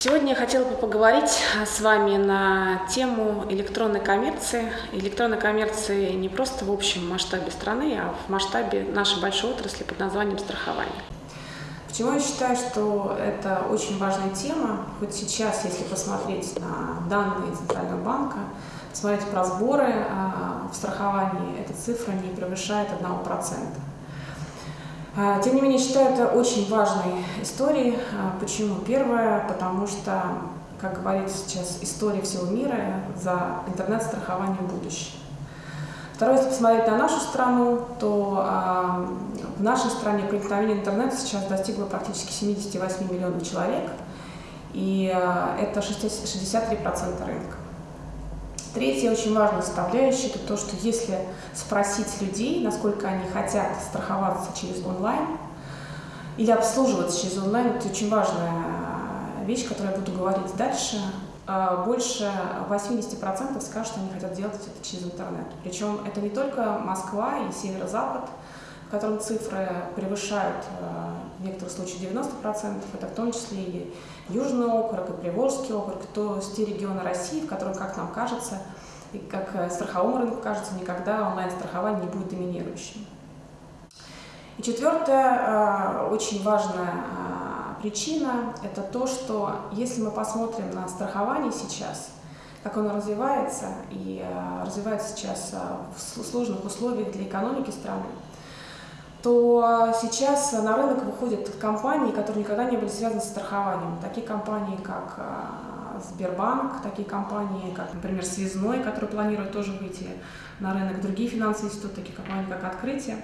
Сегодня я хотела бы поговорить с вами на тему электронной коммерции. Электронной коммерции не просто в общем масштабе страны, а в масштабе нашей большой отрасли под названием страхование. Почему я считаю, что это очень важная тема? Хоть сейчас, если посмотреть на данные Центрального банка, посмотреть про сборы а, в страховании, эта цифра не превышает 1%. А, тем не менее, считаю это очень важной историей. А, почему? Первое, потому что, как говорится сейчас, история всего мира за интернет-страхование будущее. Второе, если посмотреть на нашу страну, то э, в нашей стране проникновение интернета сейчас достигло практически 78 миллионов человек, и это 63% рынка. Третья очень важная составляющая – это то, что если спросить людей, насколько они хотят страховаться через онлайн или обслуживаться через онлайн, это очень важная вещь, которую я буду говорить дальше, а, больше 80% скажут, что они хотят делать это через интернет. Причем это не только Москва и северо-запад, в котором цифры превышают а, в некоторых случаях 90%, это в том числе и Южный округ, и Приволжский округ, то есть те регионы России, в которых, как нам кажется, и как э, страховому рынку кажется, никогда онлайн-страхование не будет доминирующим. И четвертая, а, очень важная причина – это то, что если мы посмотрим на страхование сейчас, как оно развивается, и э, развивается сейчас э, в сложных условиях для экономики страны, то сейчас на рынок выходят компании, которые никогда не были связаны с страхованием. Такие компании, как э, Сбербанк, такие компании, как, например, Связной, который планирует тоже выйти на рынок, другие финансовые институты, такие компании, как Открытие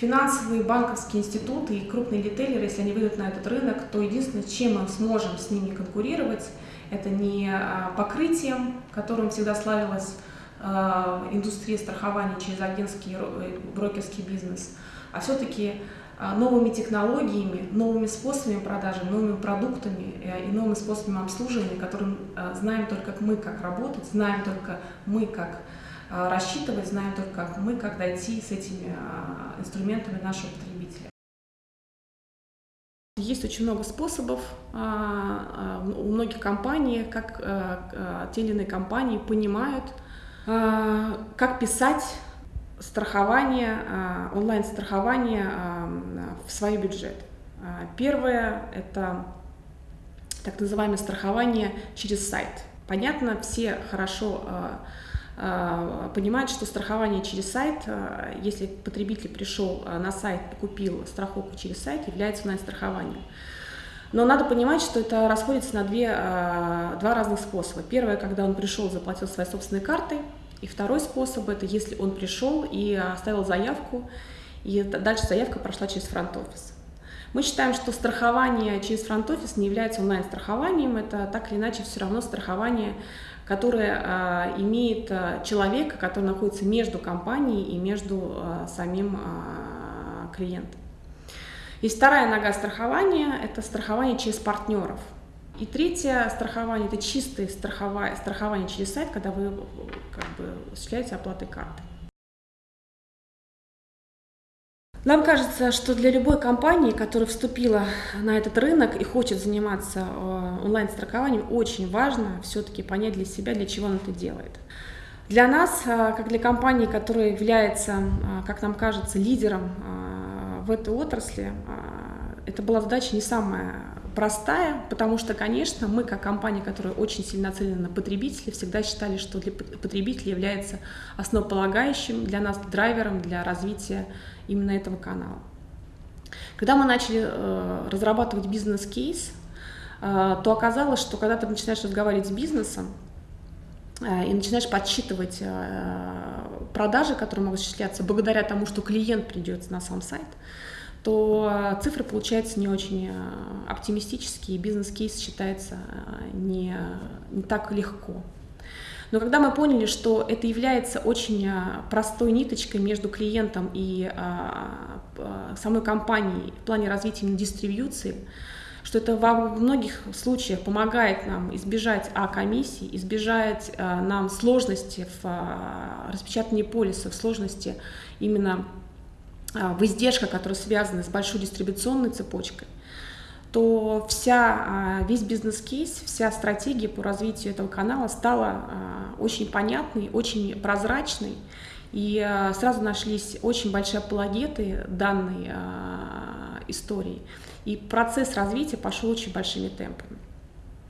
финансовые банковские институты и крупные ритейлеры, если они выйдут на этот рынок, то единственное, чем мы сможем с ними конкурировать, это не а, покрытием, которым всегда славилась а, индустрия страхования через агентский э, брокерский бизнес, а все-таки а, новыми технологиями, новыми способами продажи, новыми продуктами э, и новыми способами обслуживания, которым знаем только мы, как работать, знаем только мы, как рассчитывать знаем только мы, как дойти с этими инструментами нашего потребителя. Есть очень много способов у многих компаний, как те или иные компании понимают, как писать страхование, онлайн-страхование в свой бюджет. Первое – это так называемое страхование через сайт. Понятно, все хорошо а, понимать, что страхование через сайт, а, если потребитель пришел а, на сайт купил страховку через сайт, является онлайн-страхованием. Но надо понимать, что это расходится на две, два разных способа. Первое, когда он пришел, заплатил своей собственной картой. И второй способ – это если он пришел и оставил заявку, и дальше заявка прошла через фронт-офис. Мы считаем, что страхование через фронт-офис не является онлайн-страхованием, это так или иначе все равно страхование которое а, имеет а, человека, который находится между компанией и между а, самим клиентом. И вторая нога страхования – это страхование через партнеров. И третье страхование – это чистое страхование, страхование через сайт, когда вы как бы, осуществляете оплаты карты. Нам кажется, что для любой компании, которая вступила на этот рынок и хочет заниматься э, онлайн-страхованием, очень важно все-таки понять для себя, для чего он это делает. Для нас, э, как для компании, которая является, э, как нам кажется, лидером в этой отрасли, это была задача не самая простая, потому что, конечно, мы, как компания, которая очень сильно нацелена на потребителей, всегда считали, что для потребителей является основополагающим для нас драйвером для развития именно этого канала. Когда мы начали э, разрабатывать бизнес-кейс, э, то оказалось, что когда ты начинаешь разговаривать с бизнесом э, и начинаешь подсчитывать э, продажи, которые могут осуществляться благодаря тому, что клиент придет на сам сайт, то э, цифры получаются не очень э, оптимистические, бизнес-кейс считается э, не, не так легко. Но когда мы поняли, что это является очень простой ниточкой между клиентом и самой компанией в плане развития дистрибьюции, что это во многих случаях помогает нам избежать а, комиссий, избежать а, нам сложности в а, распечатании полисов, сложности именно в издержках, которые связаны с большой дистрибуционной цепочкой, то вся, весь бизнес-кейс, вся стратегия по развитию этого канала стала очень понятной, очень прозрачной. И сразу нашлись очень большие апологеты данной истории. И процесс развития пошел очень большими темпами.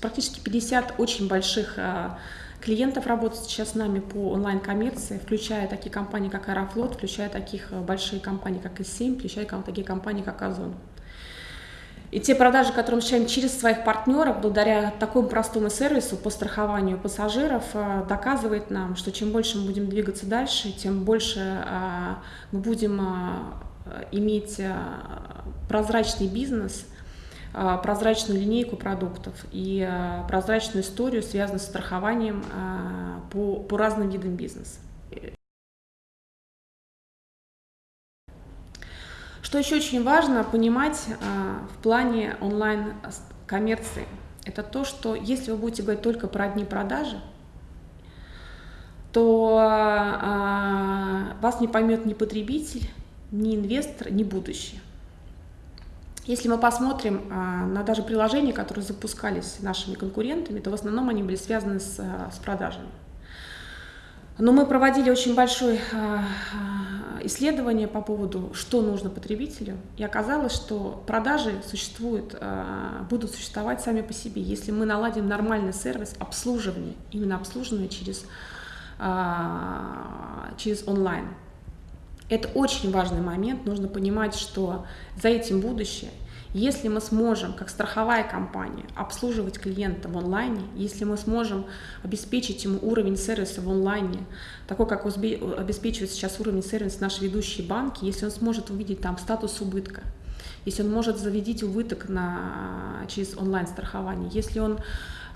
Практически 50 очень больших клиентов работает сейчас с нами по онлайн-коммерции, включая такие компании, как Аэрофлот, включая таких большие компании, как И7, включая такие компании, как Озон. И те продажи, которые мы получаем через своих партнеров, благодаря такому простому сервису по страхованию пассажиров, э, доказывает нам, что чем больше мы будем двигаться дальше, тем больше э, мы будем э, иметь прозрачный бизнес, прозрачную линейку продуктов и прозрачную историю, связанную с страхованием по, по разным видам бизнеса. Что еще очень важно понимать в плане онлайн-коммерции, это то, что если вы будете говорить только про одни продажи, то вас не поймет ни потребитель, ни инвестор, ни будущее. Если мы посмотрим а, на даже приложения, которые запускались нашими конкурентами, то в основном они были связаны с, с продажами. Но мы проводили очень большое а, а, исследование по поводу, что нужно потребителю, и оказалось, что продажи существуют, а, будут существовать сами по себе, если мы наладим нормальный сервис обслуживания, именно обслуживания через, через онлайн. Это очень важный момент, нужно понимать, что за этим будущее – если мы сможем, как страховая компания, обслуживать клиента в онлайне, если мы сможем обеспечить ему уровень сервиса в онлайне, такой, как обеспечивает сейчас уровень сервиса наши ведущие банки, если он сможет увидеть там статус убытка, если он может заведить убыток на, через онлайн-страхование, если он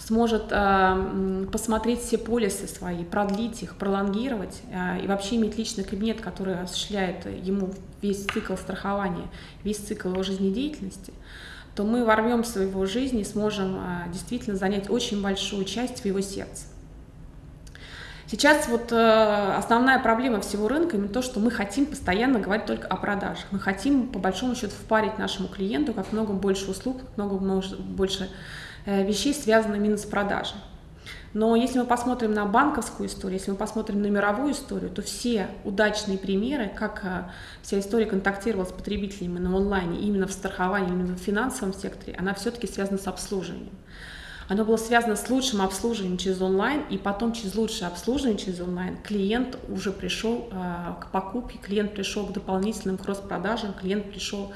сможет э, посмотреть все полисы свои, продлить их, пролонгировать э, и вообще иметь личный кабинет, который осуществляет ему весь цикл страхования, весь цикл его жизнедеятельности, то мы ворвемся в его жизнь и сможем э, действительно занять очень большую часть в его сердце. Сейчас вот э, основная проблема всего рынка именно то, что мы хотим постоянно говорить только о продажах. Мы хотим по большому счету впарить нашему клиенту как много больше услуг, как много больше вещей, связанных именно с продажей. Но если мы посмотрим на банковскую историю, если мы посмотрим на мировую историю, то все удачные примеры, как э, вся история контактировала с потребителями на онлайне, именно в страховании, именно в финансовом секторе, она все-таки связана с обслуживанием. Оно было связано с лучшим обслуживанием через онлайн, и потом через лучшее обслуживание через онлайн клиент уже пришел э, к покупке, клиент пришел к дополнительным кросс-продажам, клиент пришел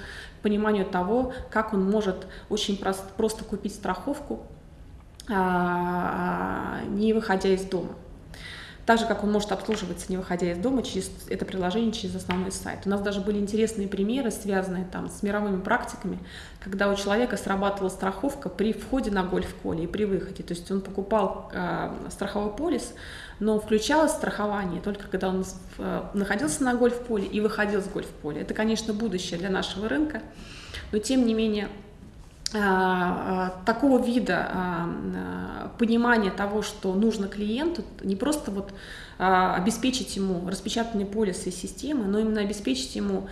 пониманию того, как он может очень просто, просто купить страховку, а, не выходя из дома. Так же, как он может обслуживаться, не выходя из дома, через это приложение, через основной сайт. У нас даже были интересные примеры, связанные там с мировыми практиками, когда у человека срабатывала страховка при входе на гольф-поле и при выходе. То есть он покупал э, страховой полис, но включалось страхование только когда он э, находился на гольф-поле и выходил с гольф-поля. Это, конечно, будущее для нашего рынка, но тем не менее такого вида а, понимания того, что нужно клиенту, не просто вот обеспечить ему распечатанные полисы и системы, но именно обеспечить ему Э,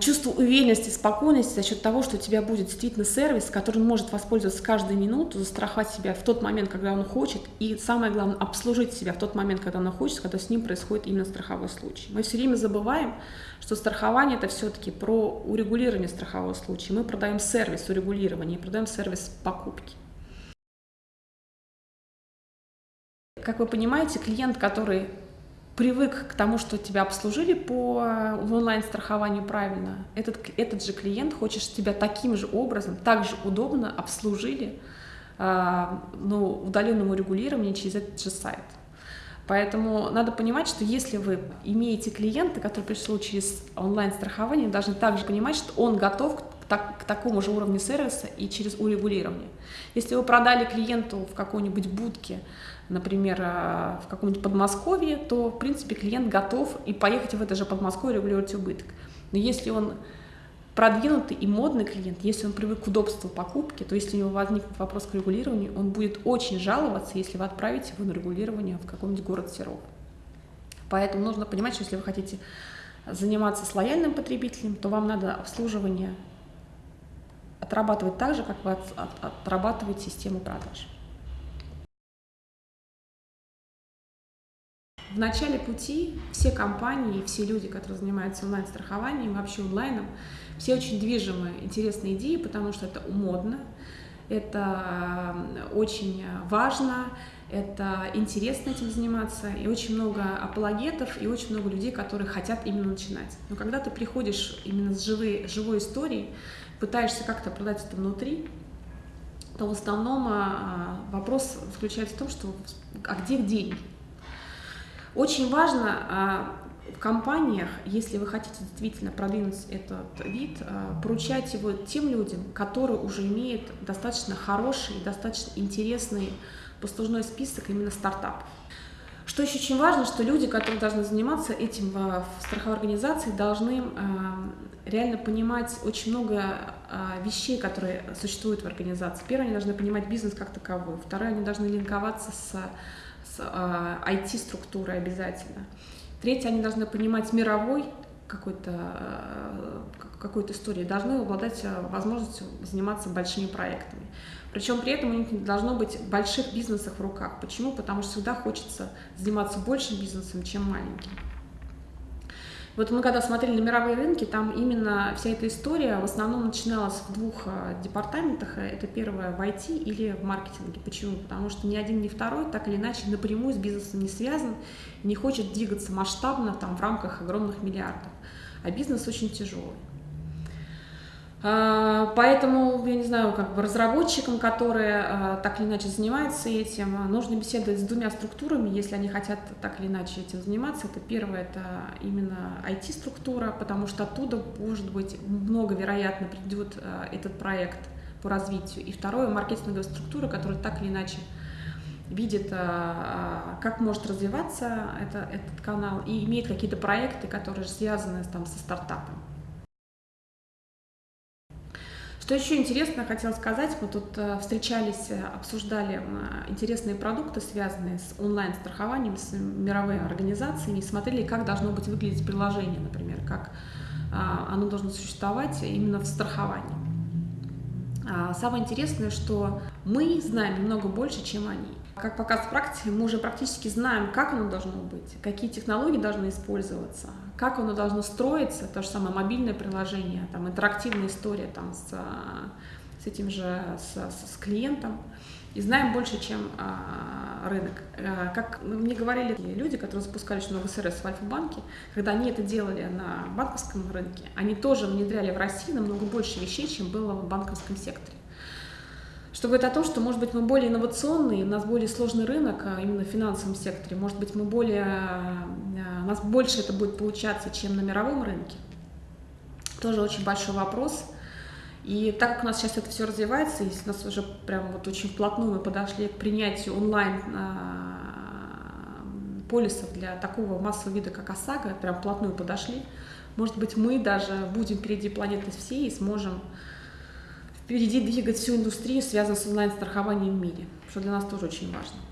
чувство уверенности, спокойности за счет того, что у тебя будет действительно сервис, который может воспользоваться каждую минуту, застраховать себя в тот момент, когда он хочет, и самое главное, обслужить себя в тот момент, когда он хочет, когда с ним происходит именно страховой случай. Мы все время забываем, что страхование это все-таки про урегулирование страхового случая. Мы продаем сервис урегулирования, продаем сервис покупки. Как вы понимаете, клиент, который привык к тому, что тебя обслужили по онлайн-страхованию правильно, этот, этот же клиент хочет тебя таким же образом, так же удобно обслужили э, ну, удаленному регулированию через этот же сайт. Поэтому надо понимать, что если вы имеете клиента, который пришел через онлайн-страхование, должны также понимать, что он готов так, к такому же уровню сервиса и через урегулирование. Если вы продали клиенту в какой-нибудь будке, например, э, в каком-нибудь Подмосковье, то, в принципе, клиент готов и поехать в это же Подмосковье регулировать убыток. Но если он продвинутый и модный клиент, если он привык к удобству покупки, то если у него возникнет вопрос к регулированию, он будет очень жаловаться, если вы отправите его на регулирование в какой-нибудь город Серов. Поэтому нужно понимать, что если вы хотите заниматься с лояльным потребителем, то вам надо обслуживание отрабатывать так же, как вы от, от, отрабатываете систему продаж. В начале пути все компании, все люди, которые занимаются онлайн-страхованием, вообще онлайном, все очень движимы интересной идеей, потому что это модно, это очень важно, это интересно этим заниматься, и очень много апологетов, и очень много людей, которые хотят именно начинать. Но когда ты приходишь именно с живой, живой историей, пытаешься как-то продать это внутри, то в основном а, вопрос заключается в том, что а где деньги? Очень важно а, в компаниях, если вы хотите действительно продвинуть этот вид, а, поручать его тем людям, которые уже имеют достаточно хороший, достаточно интересный послужной список именно стартапов. Что еще очень важно, что люди, которые должны заниматься этим в страховой организации, должны реально понимать очень много вещей, которые существуют в организации. Первое, они должны понимать бизнес как таковой. Второе, они должны линковаться с с IT-структурой а, обязательно. Третье, они должны понимать мировой какой-то э, какой-то истории, должны обладать э, возможностью заниматься большими проектами. Причем при этом у них не должно быть больших бизнесов в руках. Почему? Потому что всегда хочется заниматься большим бизнесом, чем маленьким. Вот мы когда смотрели на мировые рынки, там именно вся эта история в основном начиналась в двух э, департаментах. Это первое в IT или в маркетинге. Почему? Потому что ни один, ни второй так или иначе напрямую с бизнесом не связан, не хочет двигаться масштабно там, в рамках огромных миллиардов. А бизнес очень тяжелый. А, поэтому, я не знаю, как бы разработчикам, которые а, так или иначе занимаются этим, нужно беседовать с двумя структурами, если они хотят так или иначе этим заниматься. Это первое, это именно IT-структура, потому что оттуда, может быть, много вероятно придет а, этот проект по развитию. И второе, маркетинговая структура, которая так или иначе видит, как может развиваться это, этот канал и имеет какие-то проекты, которые связаны там, со стартапом. Что еще интересно, хотела сказать, мы тут э, встречались, э, обсуждали интересные продукты, связанные с онлайн-страхованием, с мировыми организациями, и смотрели, как должно быть выглядеть приложение, например, как а, оно должно существовать именно в страховании. А, самое интересное, что мы знаем немного больше, чем они. Как показывает практика, мы уже практически знаем, как оно должно быть, какие технологии должны использоваться, как оно должно строиться, то же самое мобильное приложение, там, интерактивная история там, с, с этим же, с, с клиентом, и знаем больше, чем а, рынок. А, как мне говорили люди, которые запускали много СРС в Альфа-банке, когда они это делали на банковском рынке, они тоже внедряли в России намного больше вещей, чем было в банковском секторе что говорит о том, что, может быть, мы более инновационные, у нас более сложный рынок а, именно в финансовом секторе, может быть, мы более, а, у нас больше это будет получаться, чем на мировом рынке. Тоже очень большой вопрос. И так как у нас сейчас это все развивается, если у нас уже прям вот очень вплотную мы подошли к принятию онлайн а, полисов для такого массового вида, как ОСАГО, прям вплотную подошли, может быть, мы даже будем впереди планеты всей и сможем впереди двигать всю индустрию, связанную с онлайн-страхованием в мире, что для нас тоже очень важно.